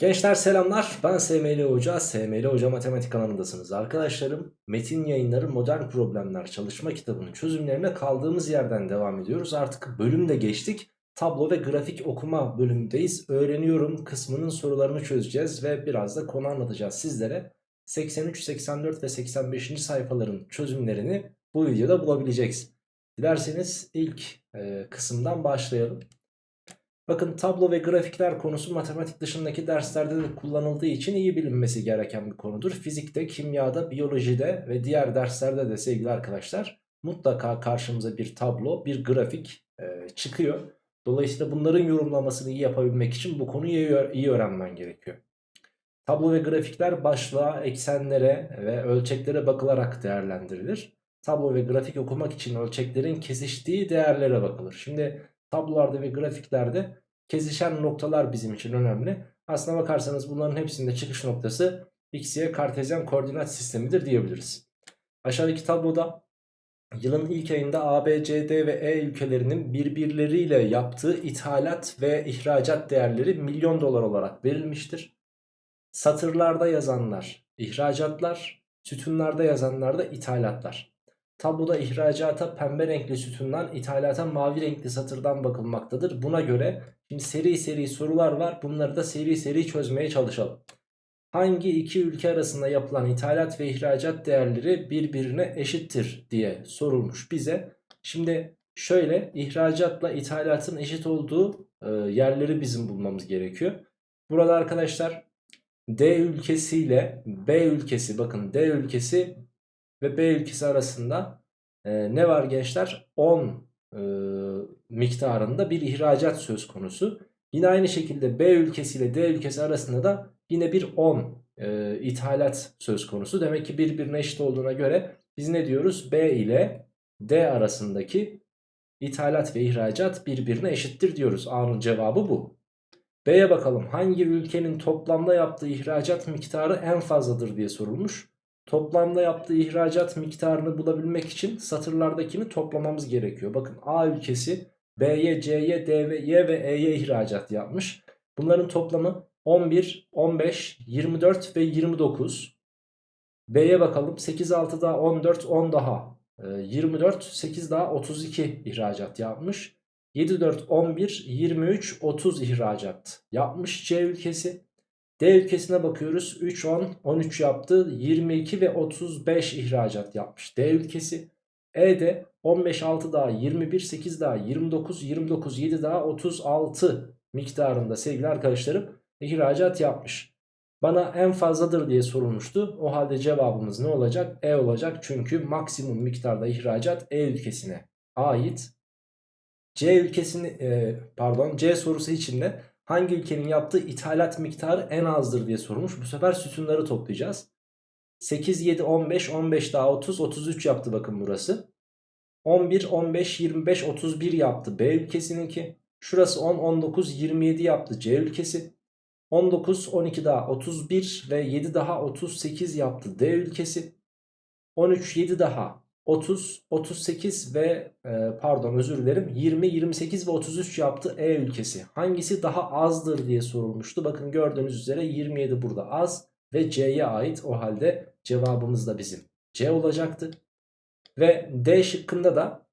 Gençler selamlar ben SML Hoca, SML Hoca Matematik kanalındasınız. Arkadaşlarım Metin Yayınları Modern Problemler çalışma kitabının çözümlerine kaldığımız yerden devam ediyoruz. Artık bölümde geçtik. Tablo ve grafik okuma bölümündeyiz. Öğreniyorum kısmının sorularını çözeceğiz ve biraz da konu anlatacağız sizlere. 83, 84 ve 85. sayfaların çözümlerini bu videoda bulabileceksiniz. Dilerseniz ilk e, kısımdan başlayalım. Bakın tablo ve grafikler konusu matematik dışındaki derslerde de kullanıldığı için iyi bilinmesi gereken bir konudur. Fizikte, kimyada, biyolojide ve diğer derslerde de sevgili arkadaşlar mutlaka karşımıza bir tablo, bir grafik e, çıkıyor. Dolayısıyla bunların yorumlamasını iyi yapabilmek için bu konuyu iyi, öğrenmen gerekiyor. Tablo ve grafikler başlığa, eksenlere ve ölçeklere bakılarak değerlendirilir. Tablo ve grafik okumak için ölçeklerin kesiştiği değerlere bakılır. Şimdi tablolarda ve grafiklerde kesişen noktalar bizim için önemli. Aslına bakarsanız bunların hepsinde çıkış noktası x'ye kartezyen koordinat sistemidir diyebiliriz. Aşağıdaki tabloda yılın ilk ayında A, B, C, D ve E ülkelerinin birbirleriyle yaptığı ithalat ve ihracat değerleri milyon dolar olarak verilmiştir. Satırlarda yazanlar ihracatlar, sütunlarda yazanlar da ithalatlar. Tabloda ihracata pembe renkli sütundan, ithalata mavi renkli satırdan bakılmaktadır. Buna göre şimdi seri seri sorular var. Bunları da seri seri çözmeye çalışalım. Hangi iki ülke arasında yapılan ithalat ve ihracat değerleri birbirine eşittir diye sorulmuş bize. Şimdi şöyle ihracatla ithalatın eşit olduğu e, yerleri bizim bulmamız gerekiyor. Burada arkadaşlar D ülkesi ile B ülkesi bakın D ülkesi ve B ülkesi arasında e, ne var gençler? 10 e, miktarında bir ihracat söz konusu. Yine aynı şekilde B ülkesi ile D ülkesi arasında da yine bir 10 e, ithalat söz konusu. Demek ki birbirine eşit olduğuna göre biz ne diyoruz? B ile D arasındaki ithalat ve ihracat birbirine eşittir diyoruz. A'nın cevabı bu. B'ye bakalım hangi ülkenin toplamda yaptığı ihracat miktarı en fazladır diye sorulmuş. Toplamda yaptığı ihracat miktarını bulabilmek için satırlardakini toplamamız gerekiyor. Bakın A ülkesi B'ye, C'ye, D ve E'ye ihracat yapmış. Bunların toplamı 11, 15, 24 ve 29. B'ye bakalım 8, 6 daha 14, 10 daha 24, 8 daha 32 ihracat yapmış. 7, 4, 11, 23, 30 ihracat yapmış C ülkesi. D ülkesine bakıyoruz. 3, 10, 13 yaptı. 22 ve 35 ihracat yapmış. D ülkesi. E'de 15, 6 daha 21, 8 daha 29, 29, 7 daha 36 miktarında sevgili arkadaşlarım ihracat yapmış. Bana en fazladır diye sorulmuştu. O halde cevabımız ne olacak? E olacak. Çünkü maksimum miktarda ihracat E ülkesine ait. C ülkesini e, pardon C sorusu içinde hangi ülkenin yaptığı ithalat miktarı en azdır diye sorulmuş. Bu sefer sütunları toplayacağız. 8, 7, 15, 15 daha 30, 33 yaptı bakın burası. 11, 15, 25, 31 yaptı B ülkesininki. Şurası 10, 19, 27 yaptı C ülkesi. 19, 12 daha 31 ve 7 daha 38 yaptı D ülkesi. 13, 7 daha 30, 38 ve e, pardon özür dilerim 20, 28 ve 33 yaptı E ülkesi. Hangisi daha azdır diye sorulmuştu. Bakın gördüğünüz üzere 27 burada az ve C'ye ait. O halde cevabımız da bizim C olacaktı. Ve D şıkkında da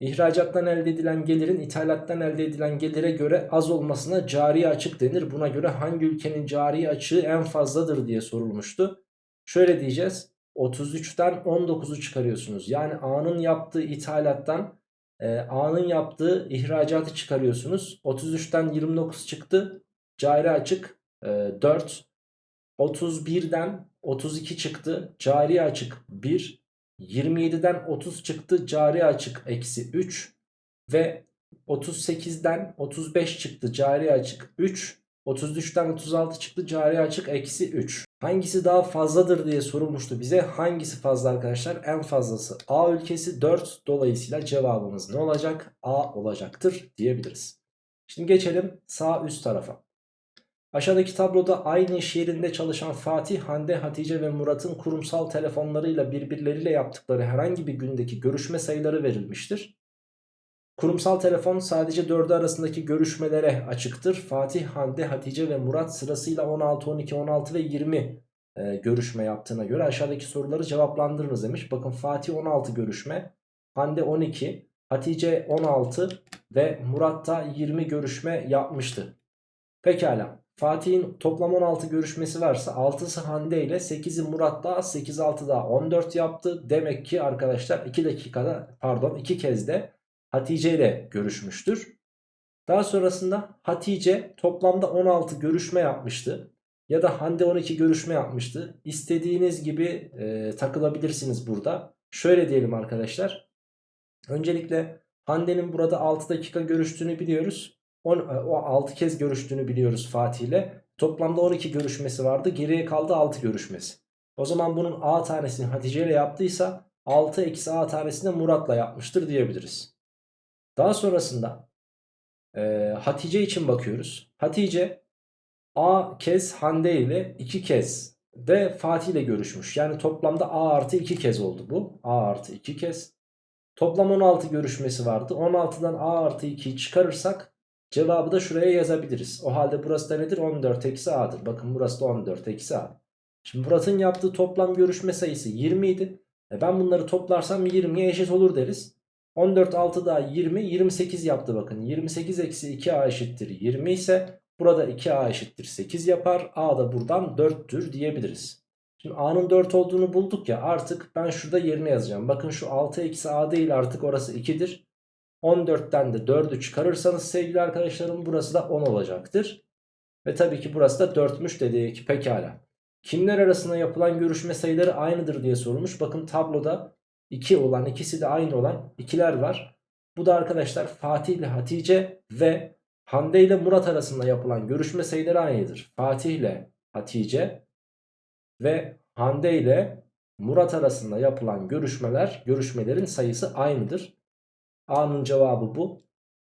ihracattan elde edilen gelirin ithalattan elde edilen gelire göre az olmasına cari açık denir. Buna göre hangi ülkenin cari açığı en fazladır diye sorulmuştu. Şöyle diyeceğiz. 33'ten 19'u çıkarıyorsunuz. Yani A'nın yaptığı ithalattan e, A'nın yaptığı ihracatı çıkarıyorsunuz. 33'ten 29 çıktı. Cari açık e, 4. 31'den 32 çıktı. Cari açık 1. 27'den 30 çıktı. Cari açık eksi 3. Ve 38'den 35 çıktı. Cari açık 3. 33'ten 36 çıktı. Cari açık eksi 3. Hangisi daha fazladır diye sorulmuştu bize. Hangisi fazla arkadaşlar? En fazlası A ülkesi 4. Dolayısıyla cevabımız ne olacak? A olacaktır diyebiliriz. Şimdi geçelim sağ üst tarafa. Aşağıdaki tabloda aynı iş yerinde çalışan Fatih, Hande, Hatice ve Murat'ın kurumsal telefonlarıyla birbirleriyle yaptıkları herhangi bir gündeki görüşme sayıları verilmiştir. Kurumsal telefon sadece 4'ü arasındaki görüşmelere açıktır. Fatih, Hande, Hatice ve Murat sırasıyla 16, 12, 16 ve 20 e, görüşme yaptığına göre aşağıdaki soruları cevaplandırınız demiş. Bakın Fatih 16 görüşme, Hande 12, Hatice 16 ve Murat da 20 görüşme yapmıştı. Pekala. Fatih'in toplam 16 görüşmesi varsa 6'sı Hande ile 8'i Murat daha 8 6 daha 14 yaptı. Demek ki arkadaşlar 2 dakikada pardon 2 kez de Hatice ile görüşmüştür. Daha sonrasında Hatice toplamda 16 görüşme yapmıştı. Ya da Hande 12 görüşme yapmıştı. İstediğiniz gibi e, takılabilirsiniz burada. Şöyle diyelim arkadaşlar. Öncelikle Hande'nin burada 6 dakika görüştüğünü biliyoruz. On, e, o 6 kez görüştüğünü biliyoruz Fatih ile. Toplamda 12 görüşmesi vardı. Geriye kaldı 6 görüşmesi. O zaman bunun A tanesini Hatice ile yaptıysa 6 eksi A tanesini Murat'la yapmıştır diyebiliriz. Daha sonrasında e, Hatice için bakıyoruz. Hatice A kez Hande ile 2 kez de Fatih ile görüşmüş. Yani toplamda A artı 2 kez oldu bu. A artı 2 kez. Toplam 16 görüşmesi vardı. 16'dan A artı 2'yi çıkarırsak cevabı da şuraya yazabiliriz. O halde burası da nedir? 14 eksi A'dır. Bakın burası da 14 eksi A. Şimdi Murat'ın yaptığı toplam görüşme sayısı 20 idi. E ben bunları toplarsam 20'ye eşit olur deriz. 14 6 daha 20 28 yaptı bakın. 28 eksi 2A eşittir 20 ise burada 2A eşittir 8 yapar. A da buradan 4'tür diyebiliriz. Şimdi A'nın 4 olduğunu bulduk ya artık ben şurada yerine yazacağım. Bakın şu 6 eksi A değil artık orası 2'dir. 14'ten de 4'ü çıkarırsanız sevgili arkadaşlarım burası da 10 olacaktır. Ve tabii ki burası da 4'müş dedik pekala. Kimler arasında yapılan görüşme sayıları aynıdır diye sorulmuş. Bakın tabloda 2 olan ikisi de aynı olan ikiler var. Bu da arkadaşlar Fatih ile Hatice ve Hande ile Murat arasında yapılan görüşme sayıları aynıdır. Fatih ile Hatice ve Hande ile Murat arasında yapılan görüşmeler, görüşmelerin sayısı aynıdır. A'nın cevabı bu.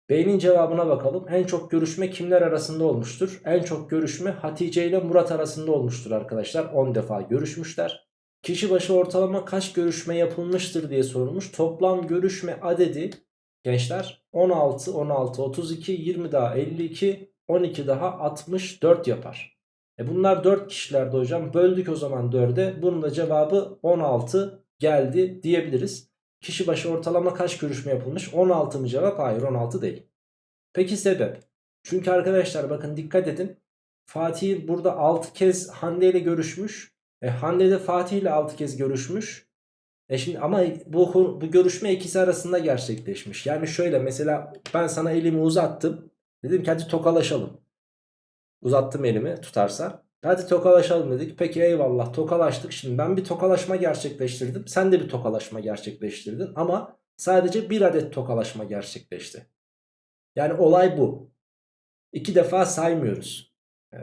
B'nin cevabına bakalım. En çok görüşme kimler arasında olmuştur? En çok görüşme Hatice ile Murat arasında olmuştur arkadaşlar. 10 defa görüşmüşler. Kişi başı ortalama kaç görüşme yapılmıştır diye sorulmuş. Toplam görüşme adedi gençler 16, 16, 32, 20 daha 52, 12 daha 64 yapar. E bunlar 4 kişilerde hocam. Böldük o zaman 4'e. Bunun da cevabı 16 geldi diyebiliriz. Kişi başı ortalama kaç görüşme yapılmış? 16 mı cevap? Hayır 16 değil. Peki sebep? Çünkü arkadaşlar bakın dikkat edin. Fatih burada 6 kez Hande ile görüşmüş. E Hande de Fatih ile 6 kez görüşmüş. E şimdi ama bu, bu görüşme ikisi arasında gerçekleşmiş. Yani şöyle mesela ben sana elimi uzattım. Dedim ki hadi tokalaşalım. Uzattım elimi tutarsa. Hadi tokalaşalım dedik. Peki eyvallah tokalaştık. Şimdi ben bir tokalaşma gerçekleştirdim. Sen de bir tokalaşma gerçekleştirdin. Ama sadece bir adet tokalaşma gerçekleşti. Yani olay bu. İki defa saymıyoruz. Ee,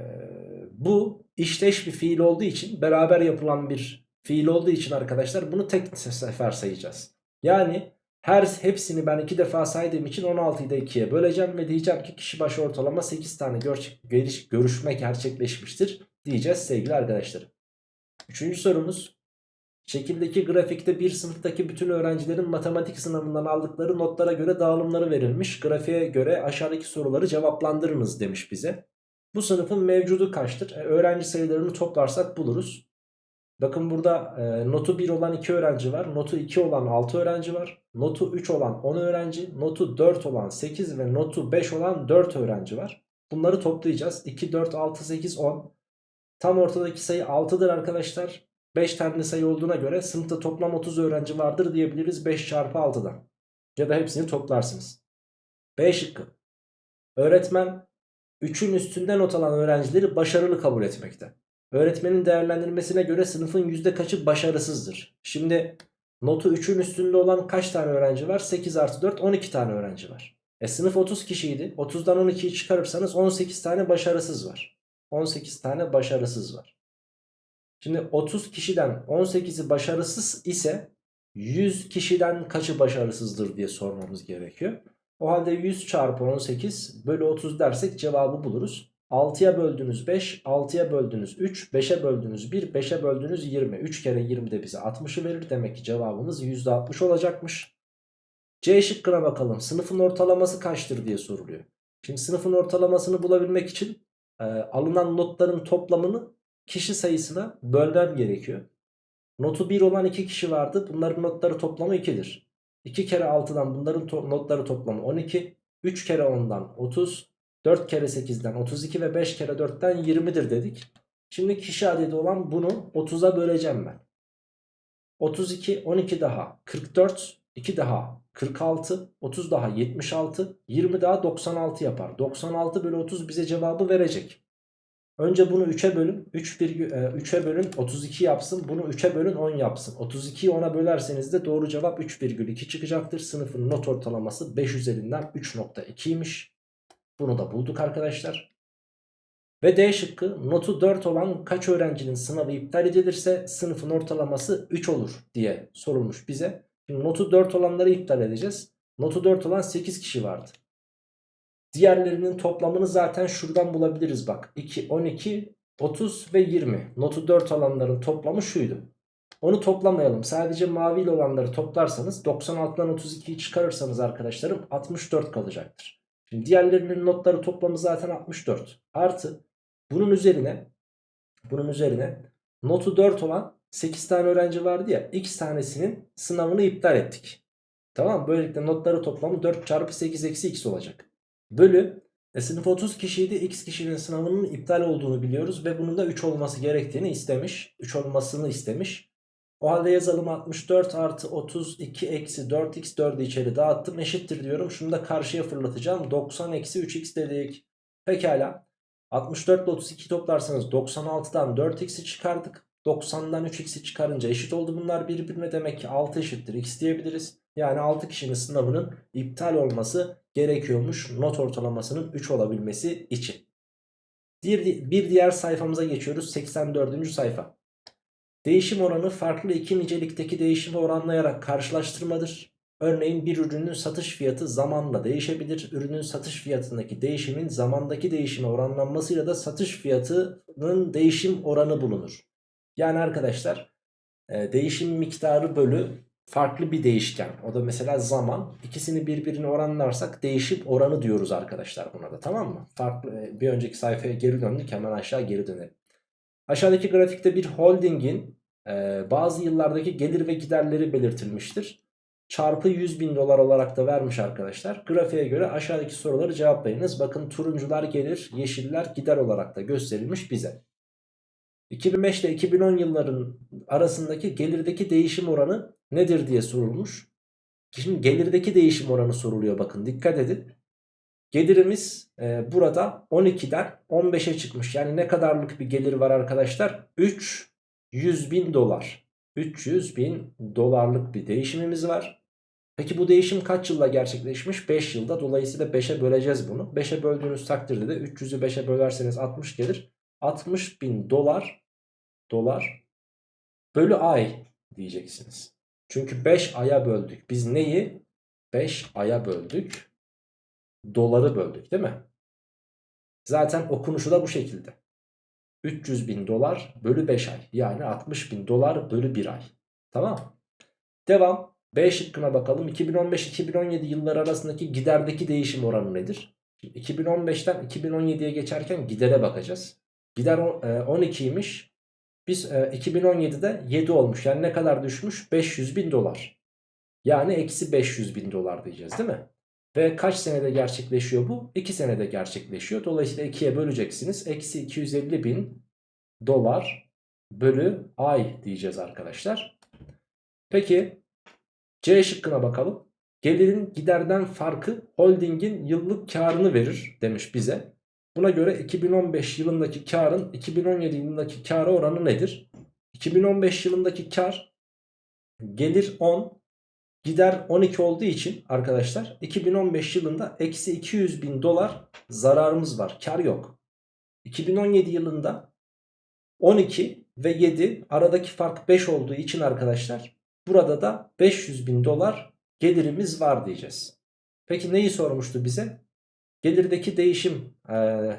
bu işleş bir fiil olduğu için beraber yapılan bir fiil olduğu için arkadaşlar bunu tek sefer sayacağız. Yani her hepsini ben iki defa saydığım için 16'yı da 2'ye böleceğim ve diyeceğim ki kişi başı ortalama 8 tane gör görüşme gerçekleşmiştir diyeceğiz sevgili arkadaşlarım. Üçüncü sorumuz. Şekildeki grafikte bir sınıftaki bütün öğrencilerin matematik sınavından aldıkları notlara göre dağılımları verilmiş. Grafiğe göre aşağıdaki soruları cevaplandırınız demiş bize. Bu sınıfın mevcudu kaçtır? E, öğrenci sayılarını toplarsak buluruz. Bakın burada e, notu 1 olan 2 öğrenci var. Notu 2 olan 6 öğrenci var. Notu 3 olan 10 öğrenci. Notu 4 olan 8 ve notu 5 olan 4 öğrenci var. Bunları toplayacağız. 2, 4, 6, 8, 10. Tam ortadaki sayı 6'dır arkadaşlar. 5 tane sayı olduğuna göre sınıfta toplam 30 öğrenci vardır diyebiliriz 5 çarpı 6'dan. Ya da hepsini toplarsınız. B şıkkı. Öğretmen 3'ün üstünde not alan öğrencileri başarılı kabul etmekte. Öğretmenin değerlendirmesine göre sınıfın yüzde kaçı başarısızdır? Şimdi notu 3'ün üstünde olan kaç tane öğrenci var? 8 artı 4 12 tane öğrenci var. E sınıf 30 kişiydi. 30'dan 12'yi çıkarırsanız 18 tane başarısız var. 18 tane başarısız var. Şimdi 30 kişiden 18'i başarısız ise 100 kişiden kaçı başarısızdır diye sormamız gerekiyor. O halde 100 çarpı 18 bölü 30 dersek cevabı buluruz. 6'ya böldünüz 5, 6'ya böldünüz 3, 5'e böldünüz 1, 5'e böldünüz 20. 3 kere 20 de bize 60'ı verir. Demek ki cevabımız %60 olacakmış. C şıkkına bakalım. Sınıfın ortalaması kaçtır diye soruluyor. Şimdi sınıfın ortalamasını bulabilmek için e, alınan notların toplamını kişi sayısına bölmem gerekiyor. Notu 1 olan 2 kişi vardı. Bunların notları toplamı 2'dir. 2 kere 6'dan bunların to notları toplamı 12. 3 kere 10'dan 30. 4 kere 8'den 32 ve 5 kere 4'ten 20'dir dedik. Şimdi kişi adedi olan bunu 30'a böleceğim ben. 32, 12 daha 44, 2 daha 46, 30 daha 76, 20 daha 96 yapar. 96 bölü 30 bize cevabı verecek. Önce bunu 3'e bölün. 3 virgül, e, 3'e bölün 32 yapsın. Bunu 3'e bölün 10 yapsın. 32'yi 10'a bölerseniz de doğru cevap 3,2 çıkacaktır. Sınıfın not ortalaması 5 üzerinden 3.2'ymiş. Bunu da bulduk arkadaşlar. Ve D şıkkı notu 4 olan kaç öğrencinin sınavı iptal edilirse sınıfın ortalaması 3 olur diye sorulmuş bize. Şimdi notu 4 olanları iptal edeceğiz. Notu 4 olan 8 kişi vardı. Diğerlerinin toplamını zaten şuradan bulabiliriz bak. 2, 12, 30 ve 20. Notu 4 alanların toplamı şuydu. Onu toplamayalım. Sadece maviyle olanları toplarsanız 96'dan 32'yi çıkarırsanız arkadaşlarım 64 kalacaktır. Şimdi diğerlerinin notları toplamı zaten 64. Artı bunun üzerine bunun üzerine notu 4 olan 8 tane öğrenci vardı ya x tanesinin sınavını iptal ettik. Tamam Böylelikle notları toplamı 4 çarpı 8 eksi x olacak. Bölü e, sınıf 30 kişiydi x kişinin sınavının iptal olduğunu biliyoruz ve bunun da 3 olması gerektiğini istemiş. 3 olmasını istemiş. O halde yazalım 64 artı 32 eksi 4x 4'ü içeri dağıttım eşittir diyorum. Şunu da karşıya fırlatacağım 90 eksi 3x dedik. Pekala 64 ile 32 toplarsanız 96'dan 4x'i çıkardık. 90'dan 3x'i çıkarınca eşit oldu bunlar birbirine demek ki 6 eşittir x diyebiliriz. Yani 6 kişinin sınavının iptal olması gerekiyormuş not ortalamasının 3 olabilmesi için. Bir, bir diğer sayfamıza geçiyoruz 84. sayfa. Değişim oranı farklı iki nicelikteki değişimi oranlayarak karşılaştırmadır. Örneğin bir ürünün satış fiyatı zamanla değişebilir. Ürünün satış fiyatındaki değişimin zamandaki değişime oranlanmasıyla da satış fiyatının değişim oranı bulunur. Yani arkadaşlar e, değişim miktarı bölü farklı bir değişken. O da mesela zaman. İkisini birbirine oranlarsak değişim oranı diyoruz arkadaşlar buna da tamam mı? Farklı e, bir önceki sayfaya geri döndük hemen aşağı geri dönelim. Aşağıdaki grafikte bir holdingin e, bazı yıllardaki gelir ve giderleri belirtilmiştir. Çarpı 100 bin dolar olarak da vermiş arkadaşlar. Grafiğe göre aşağıdaki soruları cevaplayınız. Bakın turuncular gelir, yeşiller gider olarak da gösterilmiş bize. 2005 ile 2010 yılların arasındaki gelirdeki değişim oranı nedir diye sorulmuş. Şimdi gelirdeki değişim oranı soruluyor bakın dikkat edin. Gelirimiz e, burada 12'den 15'e çıkmış. Yani ne kadarlık bir gelir var arkadaşlar? 300 bin dolar. 300 bin dolarlık bir değişimimiz var. Peki bu değişim kaç yılda gerçekleşmiş? 5 yılda. Dolayısıyla 5'e böleceğiz bunu. 5'e böldüğünüz takdirde de 300'ü 5'e bölerseniz 60 gelir. 60 bin dolar dolar bölü ay diyeceksiniz. Çünkü 5 aya böldük. Biz neyi? 5 aya böldük. Doları böldük değil mi? Zaten okunuşu da bu şekilde. 300 bin dolar bölü 5 ay. Yani 60 bin dolar bölü 1 ay. Tamam. Devam. B şıkkına bakalım. 2015-2017 yılları arasındaki giderdeki değişim oranı nedir? 2015'ten 2017'ye geçerken gidere bakacağız. Gider 12'ymiş. Biz 2017'de e, 7 olmuş. Yani ne kadar düşmüş? 500 bin dolar. Yani eksi 500 bin dolar diyeceğiz değil mi? Ve kaç senede gerçekleşiyor bu? 2 senede gerçekleşiyor. Dolayısıyla 2'ye böleceksiniz. Eksi 250 bin dolar bölü ay diyeceğiz arkadaşlar. Peki C şıkkına bakalım. Gelirin giderden farkı holdingin yıllık karını verir demiş bize. Buna göre 2015 yılındaki karın 2017 yılındaki kara oranı nedir? 2015 yılındaki kar gelir 10 gider 12 olduğu için arkadaşlar 2015 yılında eksi 200 bin dolar zararımız var. Kar yok. 2017 yılında 12 ve 7 aradaki fark 5 olduğu için arkadaşlar burada da 500 bin dolar gelirimiz var diyeceğiz. Peki neyi sormuştu bize? Gelirdeki değişim ee,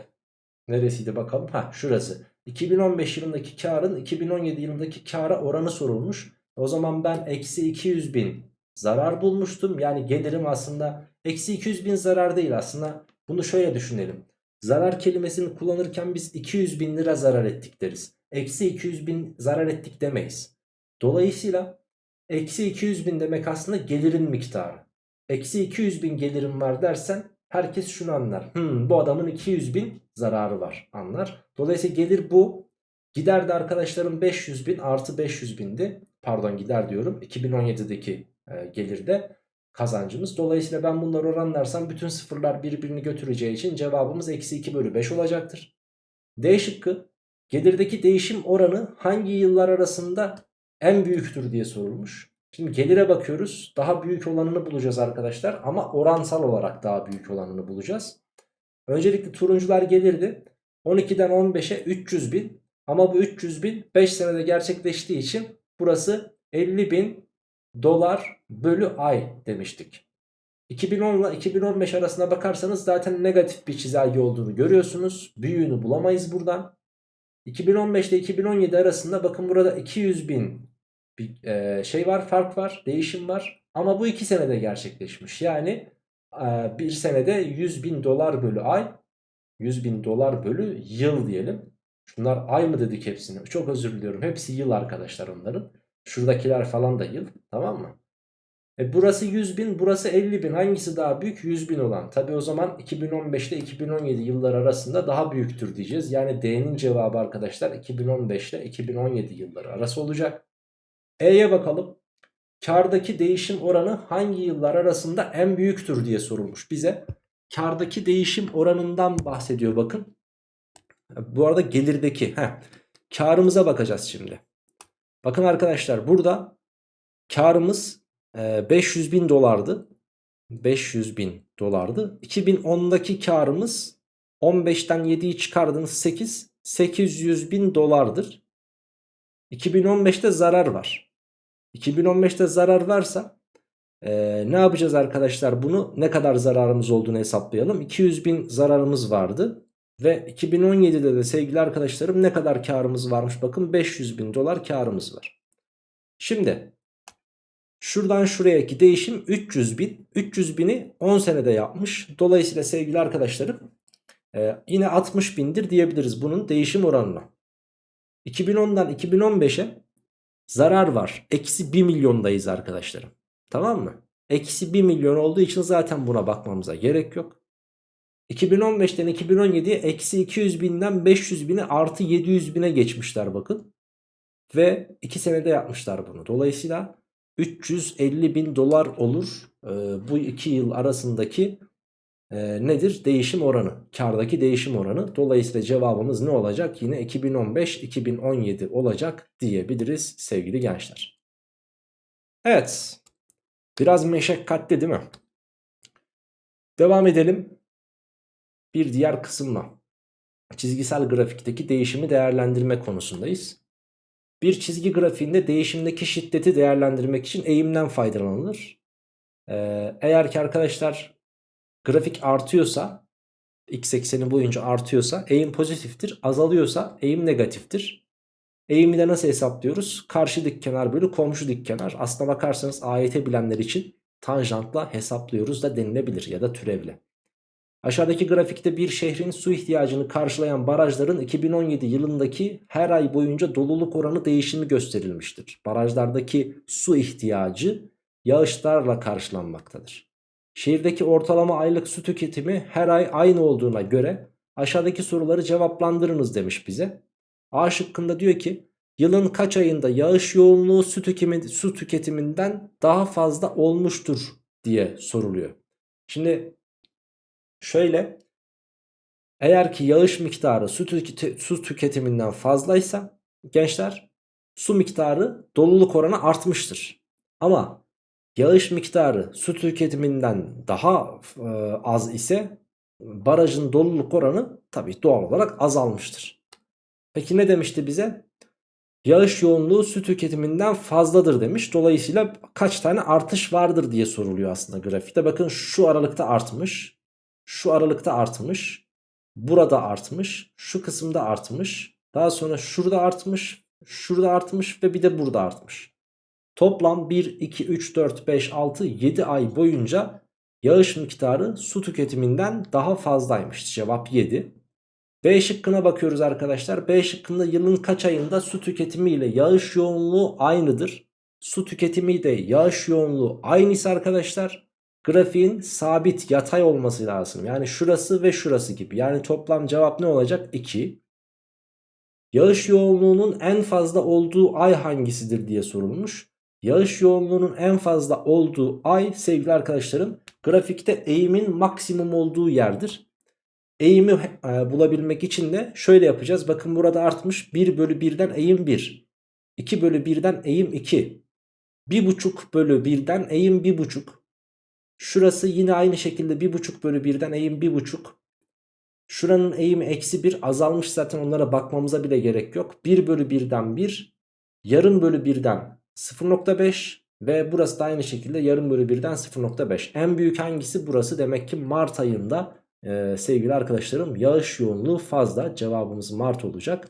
neresiydi bakalım? Ha şurası. 2015 yılındaki karın 2017 yılındaki kara oranı sorulmuş. O zaman ben eksi 200 bin zarar bulmuştum. Yani gelirim aslında eksi 200 bin zarar değil aslında. Bunu şöyle düşünelim. Zarar kelimesini kullanırken biz 200 bin lira zarar ettik deriz. Eksi 200 bin zarar ettik demeyiz. Dolayısıyla eksi 200 bin demek aslında gelirin miktarı. Eksi 200 bin gelirim var dersen herkes şunu anlar. Hmm, bu adamın 200 bin zararı var anlar. Dolayısıyla gelir bu. Gider de arkadaşlarım 500 bin artı 500 bindi. Pardon gider diyorum 2017'deki e, gelirde kazancımız. Dolayısıyla ben bunları oranlarsam bütün sıfırlar birbirini götüreceği için cevabımız eksi 2 bölü 5 olacaktır. D şıkkı gelirdeki değişim oranı hangi yıllar arasında en büyüktür diye sorulmuş. Şimdi gelire bakıyoruz daha büyük olanını bulacağız arkadaşlar ama oransal olarak daha büyük olanını bulacağız. Öncelikle turuncular gelirdi 12'den 15'e 300 bin ama bu 300 bin 5 senede gerçekleştiği için burası 50 bin dolar bölü ay demiştik. 2010 ile 2015 arasına bakarsanız zaten negatif bir çizelge olduğunu görüyorsunuz. Büyüğünü bulamayız buradan. 2015 ile 2017 arasında bakın burada 200 bin bir e, şey var fark var değişim var. Ama bu 2 senede gerçekleşmiş. Yani e, bir senede 100 bin dolar bölü ay 100 bin dolar bölü yıl diyelim. Şunlar ay mı dedik hepsini? Çok özür diliyorum. Hepsi yıl arkadaşlar onların. Şuradakiler falan da yıl. Tamam mı? E burası 100 bin burası 50 bin hangisi daha büyük 100 bin olan tabi o zaman 2015 ile 2017 yıllar arasında daha büyüktür diyeceğiz yani D'nin cevabı arkadaşlar 2015 ile 2017 yılları arası olacak E'ye bakalım kardaki değişim oranı hangi yıllar arasında en büyüktür diye sorulmuş bize kardaki değişim oranından bahsediyor bakın bu arada gelirdeki heh, karımıza bakacağız şimdi bakın arkadaşlar burada karımız 500 ee, bin dolardı. 500 bin dolardı. 2010'daki karımız 15'ten 7'yi çıkardığınız 8. 800 bin dolardır. 2015'te zarar var. 2015'te zarar varsa ee, ne yapacağız arkadaşlar bunu ne kadar zararımız olduğunu hesaplayalım. 200 bin zararımız vardı. Ve 2017'de de sevgili arkadaşlarım ne kadar karımız varmış bakın 500 bin dolar karımız var. Şimdi Şuradan şuraya değişim 300 bin. 300 bini 10 senede yapmış. Dolayısıyla sevgili arkadaşlarım e, yine 60 bindir diyebiliriz bunun değişim oranına. 2010'dan 2015'e zarar var. Eksi 1 milyondayız arkadaşlarım. Tamam mı? Eksi 1 milyon olduğu için zaten buna bakmamıza gerek yok. 2015'ten 2017'ye eksi 200 binden 500 bini artı 700 bine geçmişler bakın. Ve 2 senede yapmışlar bunu. Dolayısıyla 350 bin dolar olur e, bu iki yıl arasındaki e, nedir? Değişim oranı. Kardaki değişim oranı. Dolayısıyla cevabımız ne olacak? Yine 2015-2017 olacak diyebiliriz sevgili gençler. Evet. Biraz meşakkatli değil mi? Devam edelim. Bir diğer kısımla. Çizgisel grafikteki değişimi değerlendirme konusundayız. Bir çizgi grafiğinde değişimdeki şiddeti değerlendirmek için eğimden faydalanılır. Ee, eğer ki arkadaşlar grafik artıyorsa x ekseni boyunca artıyorsa eğim pozitiftir. Azalıyorsa eğim negatiftir. Eğimi de nasıl hesaplıyoruz? Karşı dik kenar bölü komşu dik kenar. Aslına bakarsanız AYT bilenler için tanjantla hesaplıyoruz da denilebilir ya da türevle. Aşağıdaki grafikte bir şehrin su ihtiyacını karşılayan barajların 2017 yılındaki her ay boyunca doluluk oranı değişimi gösterilmiştir. Barajlardaki su ihtiyacı yağışlarla karşılanmaktadır. Şehirdeki ortalama aylık su tüketimi her ay aynı olduğuna göre aşağıdaki soruları cevaplandırınız demiş bize. A şıkkında diyor ki yılın kaç ayında yağış yoğunluğu su, tüketimi, su tüketiminden daha fazla olmuştur diye soruluyor. Şimdi Şöyle eğer ki yağış miktarı su, tüketi, su tüketiminden fazlaysa gençler su miktarı doluluk oranı artmıştır. Ama yağış miktarı su tüketiminden daha e, az ise barajın doluluk oranı tabi doğal olarak azalmıştır. Peki ne demişti bize? Yağış yoğunluğu su tüketiminden fazladır demiş. Dolayısıyla kaç tane artış vardır diye soruluyor aslında grafikte. Bakın şu aralıkta artmış. Şu aralıkta artmış. Burada artmış. Şu kısımda artmış. Daha sonra şurada artmış. Şurada artmış ve bir de burada artmış. Toplam 1, 2, 3, 4, 5, 6, 7 ay boyunca yağış miktarı su tüketiminden daha fazlaymış. Cevap 7. B şıkkına bakıyoruz arkadaşlar. B şıkkında yılın kaç ayında su tüketimi ile yağış yoğunluğu aynıdır. Su tüketimi de yağış yoğunluğu aynıysa arkadaşlar grafiğin sabit yatay olması lazım. Yani şurası ve şurası gibi. Yani toplam cevap ne olacak? 2. Yağış yoğunluğunun en fazla olduğu ay hangisidir diye sorulmuş. Yağış yoğunluğunun en fazla olduğu ay sevgili arkadaşlarım grafikte eğimin maksimum olduğu yerdir. Eğimi e, bulabilmek için de şöyle yapacağız. Bakın burada artmış 1 bölü 1'den eğim 1. 2 bölü 1'den eğim 2. 1,5 bölü 1'den eğim 1,5. Şurası yine aynı şekilde 1,5 bölü 1'den eğim 1,5. Şuranın eğimi eksi 1 azalmış zaten onlara bakmamıza bile gerek yok. 1 bölü 1'den 1. Yarım bölü 1'den 0.5 ve burası da aynı şekilde yarım bölü 1'den 0.5. En büyük hangisi burası? Demek ki Mart ayında e, sevgili arkadaşlarım yağış yoğunluğu fazla. Cevabımız Mart olacak.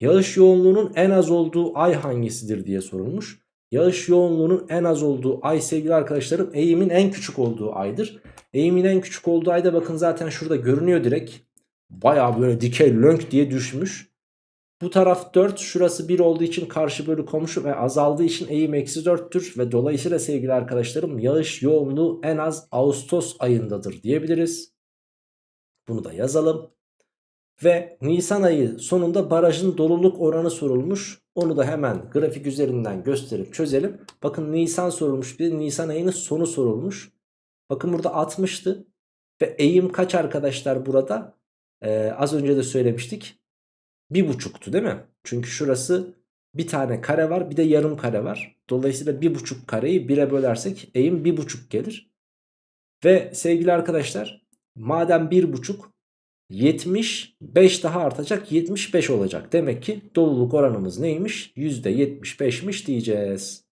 Yağış yoğunluğunun en az olduğu ay hangisidir diye sorulmuş. Yağış yoğunluğunun en az olduğu ay sevgili arkadaşlarım eğimin en küçük olduğu aydır. Eğimin en küçük olduğu ayda bakın zaten şurada görünüyor direkt. Baya böyle dikey lönk diye düşmüş. Bu taraf 4 şurası 1 olduğu için karşı bölü komşu ve azaldığı için eğim eksi 4'tür. Ve dolayısıyla sevgili arkadaşlarım yağış yoğunluğu en az Ağustos ayındadır diyebiliriz. Bunu da yazalım. Ve Nisan ayı sonunda barajın doluluk oranı sorulmuş. Onu da hemen grafik üzerinden gösterip çözelim. Bakın Nisan sorulmuş bir Nisan ayının sonu sorulmuş. Bakın burada 60'tı. Ve eğim kaç arkadaşlar burada? Ee, az önce de söylemiştik. Bir buçuktu değil mi? Çünkü şurası bir tane kare var bir de yarım kare var. Dolayısıyla bir buçuk kareyi bire bölersek eğim bir buçuk gelir. Ve sevgili arkadaşlar madem bir buçuk 75 daha artacak 75 olacak. Demek ki doluluk oranımız neymiş? %75'miş diyeceğiz.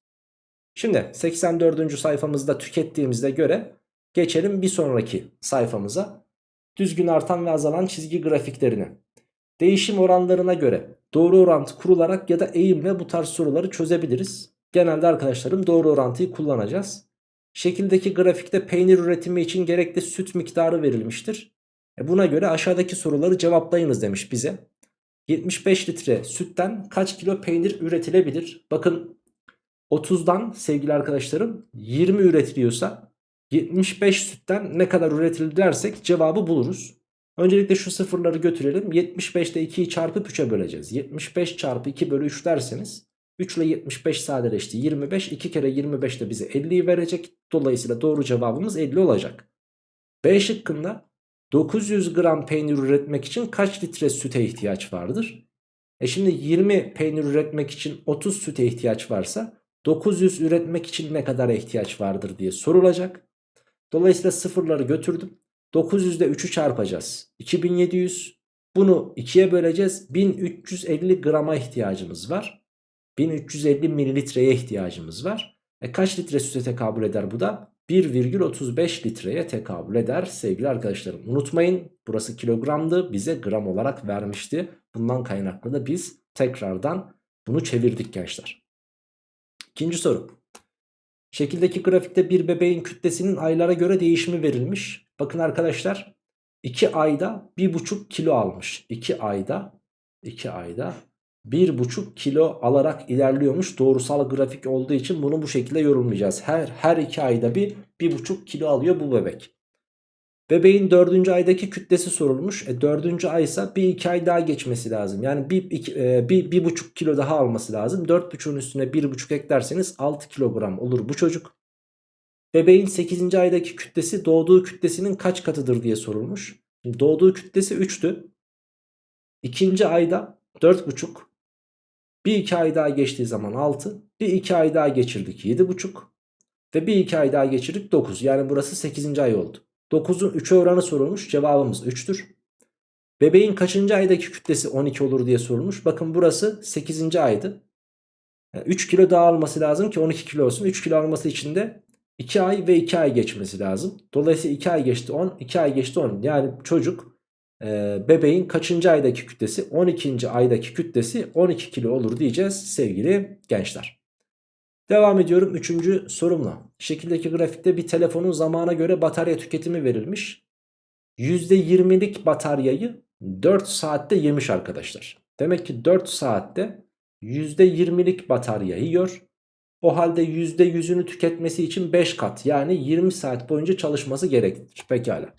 Şimdi 84. sayfamızda tükettiğimizde göre geçelim bir sonraki sayfamıza. Düzgün artan ve azalan çizgi grafiklerini. Değişim oranlarına göre doğru orantı kurularak ya da eğimle bu tarz soruları çözebiliriz. Genelde arkadaşlarım doğru orantıyı kullanacağız. Şekildeki grafikte peynir üretimi için gerekli süt miktarı verilmiştir. E buna göre aşağıdaki soruları cevaplayınız demiş bize. 75 litre sütten kaç kilo peynir üretilebilir? Bakın 30'dan sevgili arkadaşlarım 20 üretiliyorsa 75 sütten ne kadar üretilir dersek cevabı buluruz. Öncelikle şu sıfırları götürelim. 75 ile 2'yi çarpıp 3'e böleceğiz. 75 çarpı 2 bölü 3 derseniz 3 ile 75 sadeleşti. 25 2 kere 25 de bize 50'yi verecek. Dolayısıyla doğru cevabımız 50 olacak. B şıkkında 900 gram peynir üretmek için kaç litre süte ihtiyaç vardır? E şimdi 20 peynir üretmek için 30 süte ihtiyaç varsa 900 üretmek için ne kadar ihtiyaç vardır diye sorulacak. Dolayısıyla sıfırları götürdüm. 900 ile 3'ü çarpacağız. 2700. Bunu 2'ye böleceğiz. 1350 grama ihtiyacımız var. 1350 mililitreye ihtiyacımız var. E kaç litre süte tekabül eder bu da? 1,35 litreye tekabül eder sevgili arkadaşlarım. Unutmayın burası kilogramdı bize gram olarak vermişti. Bundan kaynaklı da biz tekrardan bunu çevirdik gençler. İkinci soru. Şekildeki grafikte bir bebeğin kütlesinin aylara göre değişimi verilmiş. Bakın arkadaşlar 2 ayda 1,5 kilo almış. 2 ayda 2 ayda 1,5 kilo alarak ilerliyormuş. Doğrusal grafik olduğu için bunu bu şekilde yorumlayacağız. Her her 2 ayda bir 1,5 kilo alıyor bu bebek. Bebeğin 4. aydaki kütlesi sorulmuş. E 4. ay ise bir 2 ay daha geçmesi lazım. Yani 1 bir, e, kilo daha alması lazım. 4,5'un üstüne 1,5 eklerseniz 6 kilogram olur bu çocuk. Bebeğin 8. aydaki kütlesi doğduğu kütlesinin kaç katıdır diye sorulmuş. Şimdi doğduğu kütlesi 3'tü. İkinci ayda 4,5. Bir iki ay daha geçtiği zaman 6. Bir iki ay daha geçirdik 7,5. Ve bir iki ay daha geçirdik 9. Yani burası 8. ay oldu. 9'un 3'e oranı sorulmuş. Cevabımız 3'tür. Bebeğin kaçıncı aydaki kütlesi 12 olur diye sorulmuş. Bakın burası 8. aydı. Yani 3 kilo daha alması lazım ki 12 kilo olsun. 3 kilo alması için de 2 ay ve 2 ay geçmesi lazım. Dolayısıyla 2 ay geçti 10, 2 ay geçti 10. Yani çocuk e, bebeğin kaçıncı aydaki kütlesi? 12. aydaki kütlesi 12 kilo olur diyeceğiz sevgili gençler. Devam ediyorum 3. sorumla. Şekildeki grafikte bir telefonun zamana göre batarya tüketimi verilmiş. %20'lik bataryayı 4 saatte yemiş arkadaşlar. Demek ki 4 saatte %20'lik batarya yiyor. O halde %100'ünü tüketmesi için 5 kat yani 20 saat boyunca çalışması gerekir. Pekala.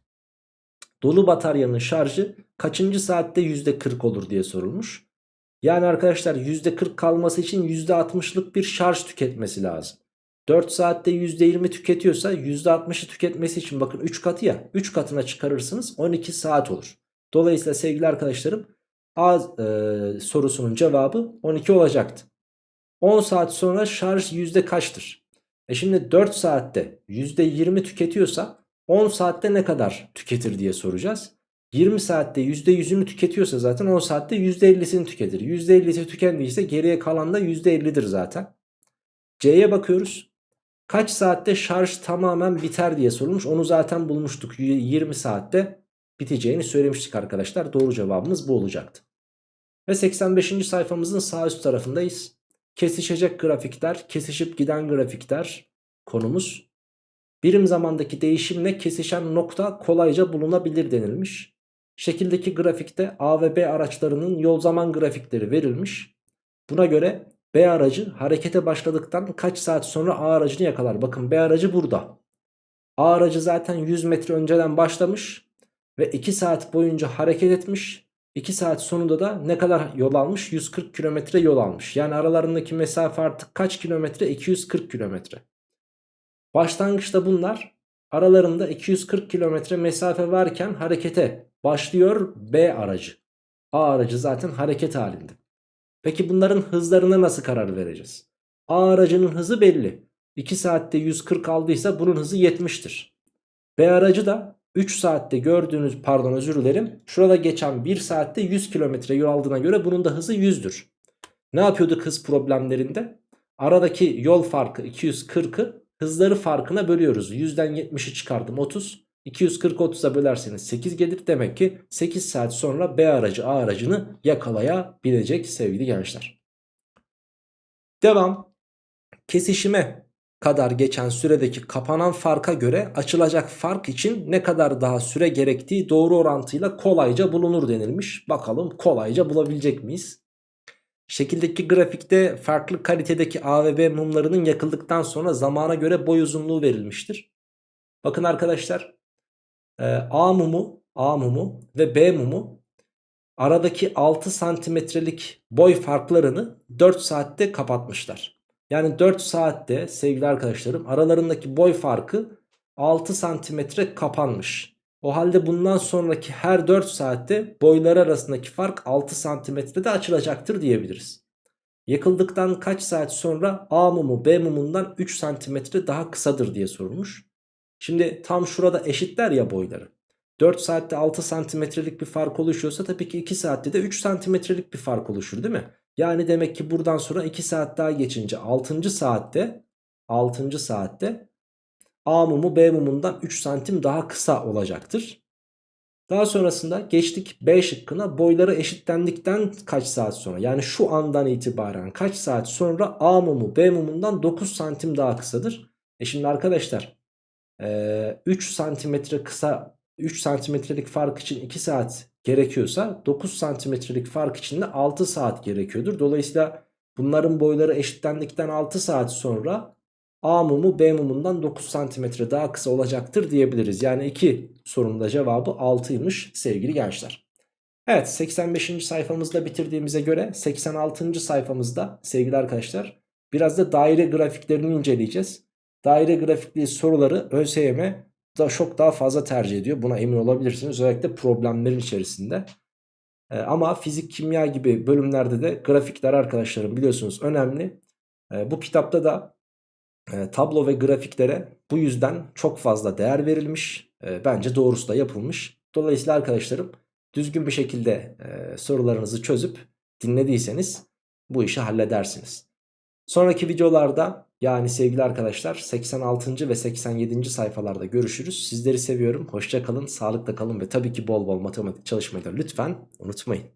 Dolu bataryanın şarjı kaçıncı saatte %40 olur diye sorulmuş. Yani arkadaşlar %40 kalması için %60'lık bir şarj tüketmesi lazım. 4 saatte %20 tüketiyorsa %60'ı tüketmesi için bakın 3 katı ya 3 katına çıkarırsınız 12 saat olur. Dolayısıyla sevgili arkadaşlarım A e, sorusunun cevabı 12 olacaktı. 10 saat sonra şarj yüzde kaçtır? E şimdi 4 saatte %20 tüketiyorsa 10 saatte ne kadar tüketir diye soracağız. 20 saatte %100'ünü tüketiyorsa zaten 10 saatte %50'sini tüketir. %50'si tükendiyse geriye kalan da %50'dir zaten. C'ye bakıyoruz. Kaç saatte şarj tamamen biter diye sorulmuş. Onu zaten bulmuştuk. 20 saatte biteceğini söylemiştik arkadaşlar. Doğru cevabımız bu olacaktı. Ve 85. sayfamızın sağ üst tarafındayız. Kesişecek grafikler, kesişip giden grafikler konumuz. Birim zamandaki değişimle kesişen nokta kolayca bulunabilir denilmiş. Şekildeki grafikte A ve B araçlarının yol zaman grafikleri verilmiş. Buna göre B aracı harekete başladıktan kaç saat sonra A aracını yakalar? Bakın B aracı burada. A aracı zaten 100 metre önceden başlamış ve 2 saat boyunca hareket etmiş. 2 saat sonunda da ne kadar yol almış? 140 kilometre yol almış. Yani aralarındaki mesafe artık kaç kilometre? 240 kilometre. Başlangıçta bunlar aralarında 240 kilometre mesafe varken harekete başlıyor B aracı. A aracı zaten hareket halinde. Peki bunların hızlarına nasıl karar vereceğiz? A aracının hızı belli. 2 saatte 140 aldıysa bunun hızı 70'tir. B aracı da 3 saatte gördüğünüz pardon özür dilerim. Şurada geçen 1 saatte 100 kilometre yol aldığına göre bunun da hızı 100'dür. Ne yapıyorduk hız problemlerinde? Aradaki yol farkı 240'ı hızları farkına bölüyoruz. 100'den 70'i çıkardım 30. 240 30'a bölerseniz 8 gelir. Demek ki 8 saat sonra B aracı A aracını yakalayabilecek sevgili gençler. Devam. Kesişime kadar geçen süredeki kapanan farka göre açılacak fark için ne kadar daha süre gerektiği doğru orantıyla kolayca bulunur denilmiş. Bakalım kolayca bulabilecek miyiz? Şekildeki grafikte farklı kalitedeki A ve B mumlarının yakıldıktan sonra zamana göre boy uzunluğu verilmiştir. Bakın arkadaşlar e, A mumu, A mumu ve B mumu aradaki 6 santimetrelik boy farklarını 4 saatte kapatmışlar. Yani 4 saatte sevgili arkadaşlarım aralarındaki boy farkı 6 santimetre kapanmış. O halde bundan sonraki her 4 saatte boylar arasındaki fark 6 santimetrede açılacaktır diyebiliriz. Yakıldıktan kaç saat sonra A mumu B mumundan 3 santimetre daha kısadır diye sorulmuş. Şimdi tam şurada eşitler ya boyları. 4 saatte 6 santimetrelik bir fark oluşuyorsa tabii ki 2 saatte de 3 santimetrelik bir fark oluşur değil mi? Yani demek ki buradan sonra 2 saat daha geçince 6. saatte 6. saatte A mumu B mumundan 3 santim daha kısa olacaktır. Daha sonrasında geçtik B şıkkına boyları eşitlendikten kaç saat sonra yani şu andan itibaren kaç saat sonra A mumu B mumundan 9 santim daha kısadır. E şimdi arkadaşlar 3 santimetre kısa 3 santimetrelik fark için 2 saat gerekiyorsa 9 santimetrelik fark için de 6 saat gerekiyordur. Dolayısıyla bunların boyları eşitlendikten 6 saat sonra A mumu B mumundan 9 santimetre daha kısa olacaktır diyebiliriz. Yani iki sorunun da cevabı 6'ymış sevgili gençler. Evet 85. sayfamızda bitirdiğimize göre 86. sayfamızda sevgili arkadaşlar biraz da daire grafiklerini inceleyeceğiz. Daire grafikli soruları ÖSYM da çok daha fazla tercih ediyor. Buna emin olabilirsiniz. Özellikle problemlerin içerisinde. Ee, ama fizik, kimya gibi bölümlerde de grafikler arkadaşlarım biliyorsunuz önemli. Ee, bu kitapta da e, tablo ve grafiklere bu yüzden çok fazla değer verilmiş. E, bence doğrusu da yapılmış. Dolayısıyla arkadaşlarım düzgün bir şekilde e, sorularınızı çözüp dinlediyseniz bu işi halledersiniz. Sonraki videolarda yani sevgili arkadaşlar 86. ve 87. sayfalarda görüşürüz. Sizleri seviyorum. Hoşça kalın, sağlıkla kalın ve tabii ki bol bol matematik çalışmayı da lütfen unutmayın.